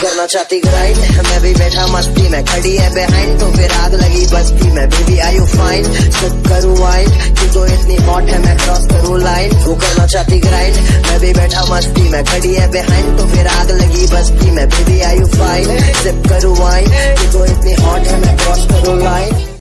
करना चाहती ग्राइंड मैं भी बैठा मस्ती में, खड़ी है बिहाइंड तो फिर आग लगी बस्ती में। बेबी आई यू फाइन सब करूँ वाइन तू तो इतनी हॉट है, मैं क्रॉस करूँ लाइन वो करना चाहती ग्राइंड मैं भी बैठा मस्ती में, खड़ी है बिहाइंड तो फिर आग लगी बस्ती में। बेबी